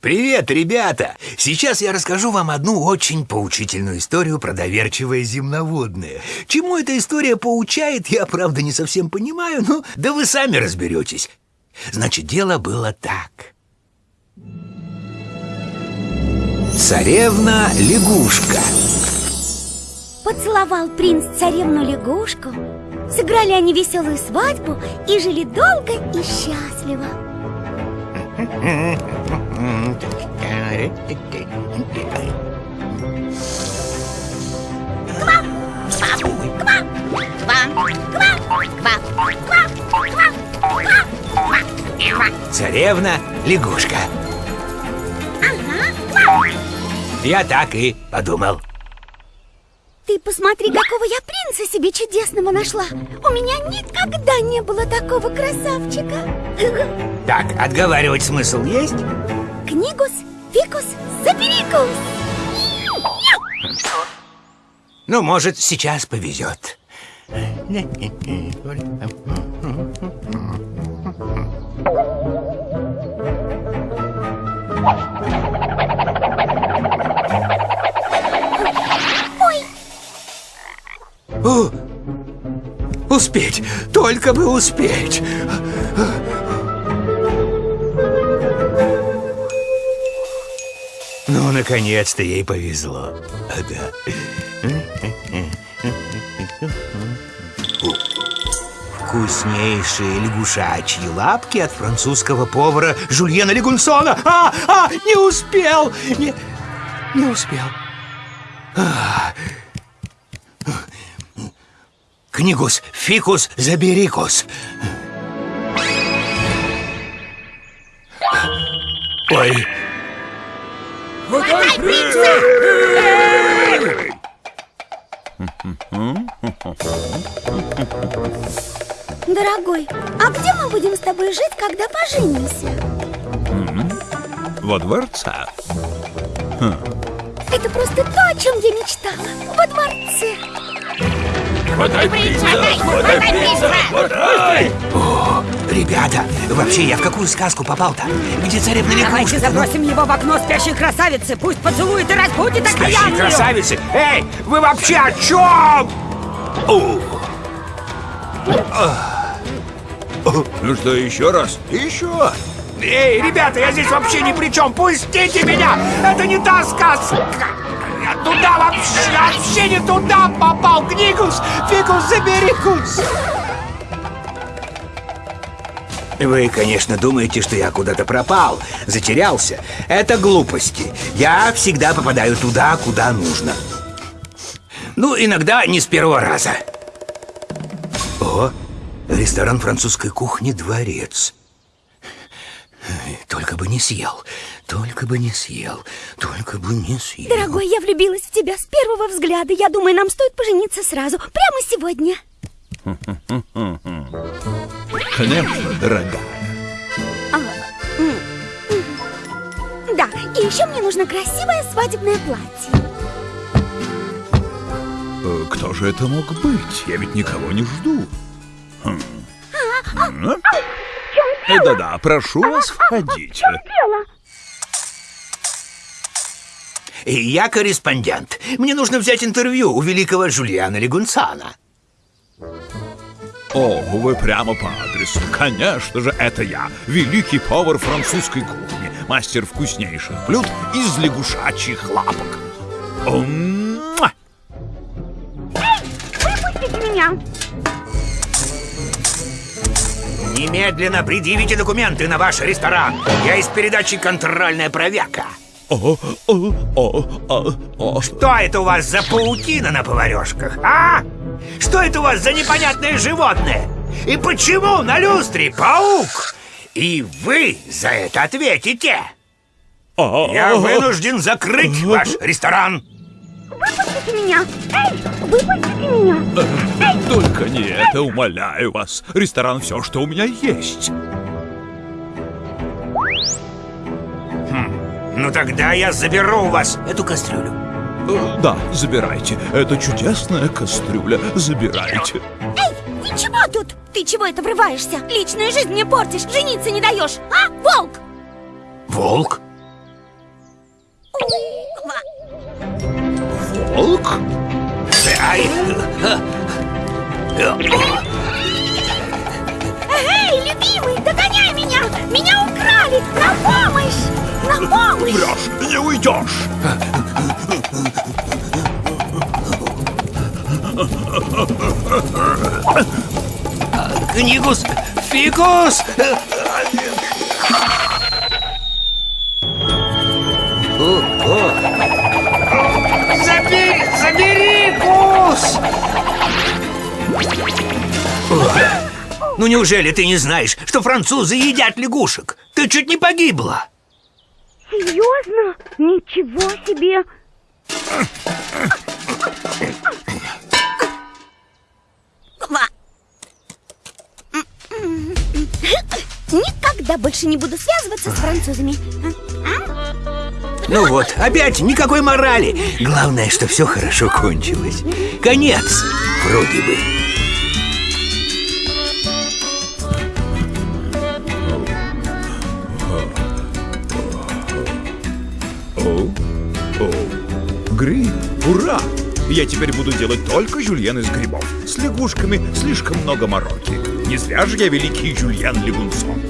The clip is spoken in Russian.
Привет, ребята! Сейчас я расскажу вам одну очень поучительную историю про доверчивое земноводное. Чему эта история поучает, я, правда, не совсем понимаю, но да вы сами разберетесь. Значит, дело было так. Царевна-лягушка Поцеловал принц царевну лягушку Сыграли они веселую свадьбу И жили долго и счастливо Царевна-лягушка Я так и подумал Ты посмотри, какого я принца себе чудесного нашла. У меня никогда не было такого красавчика. Так, отговаривать смысл есть? Книгус, фикус, саперикус Ну, может, сейчас повезет Успеть, только бы успеть. Ну, наконец-то ей повезло. А, да. Вкуснейшие лягушачьи лапки от французского повара Жульена Легунсона. А, а, не успел, не, не успел Книгус, фикус, заберикус. Ой, дорогой, а где мы будем с тобой жить, когда поженимся? Во дворце. Это просто то, о чем я мечтала Во дворце Хватай принца! Хватай принца! Хватай! ребята, вообще я в какую сказку попал-то? Где царевна Давайте лягушка? забросим его в окно спящей красавицы Пусть поцелует и разбудит Спящие окаянную красавицы! Эй, вы вообще о чем? О, Ну что, еще раз? еще! Эй, ребята, я здесь вообще ни при чем! Пустите меня! Это не та сказка! Туда вообще, вообще не туда попал! Книгус, фикус, заберикус! Вы, конечно, думаете, что я куда-то пропал, затерялся. Это глупости. Я всегда попадаю туда, куда нужно. Ну, иногда не с первого раза. О, ресторан французской кухни «Дворец». Только бы не съел, только бы не съел, только бы не съел. Дорогой, я влюбилась в тебя с первого взгляда Я думаю, нам стоит пожениться сразу Прямо сегодня Конечно, дорогая. Да, и еще мне нужно красивое свадебное платье Э, Кто же это мог быть? Я ведь никого не жду. Хм. М? Э, Да-да, прошу вас, входите. И Я корреспондент. Мне нужно взять интервью у великого Жульяна Легунцана. О, вы прямо по адресу. Конечно же, это я, великий повар французской кухни, мастер вкуснейших блюд из лягушачьих лапок. Муа! Немедленно предъявите документы на ваш ресторан. Я из передачи «Контрольная проверка». Что это у вас за паутина на поварешках, а? Что это у вас за непонятное животное? И почему на люстре паук? И вы за это ответите. Я вынужден закрыть ваш ресторан. Выпустите меня Эй, выпустите меня только не это, умоляю вас. Ресторан все, что у меня есть. Хм. Ну тогда я заберу у вас эту кастрюлю. Э, да, забирайте. Это чудесная кастрюля. Забирайте. Эй, вы чего тут? Ты чего это врываешься? Личную жизнь мне портишь, жениться не даешь, а, волк? Волк? Волк? Ай! Эй, любимый, догоняй меня! Меня украли! На помощь! На помощь! Врешь, не уйдешь. Книгус! Фикус! Ну неужели ты не знаешь, что французы едят лягушек? Ты чуть не погибла. Серьезно? Ничего себе! Никогда больше не буду связываться с французами. Ну вот, опять никакой морали. Главное, что все хорошо кончилось. Конец, вроде бы. Гриб, ура! Я теперь буду делать только жульен из грибов. С лягушками слишком много мороки. Не зря же я великий жульен Легунцон.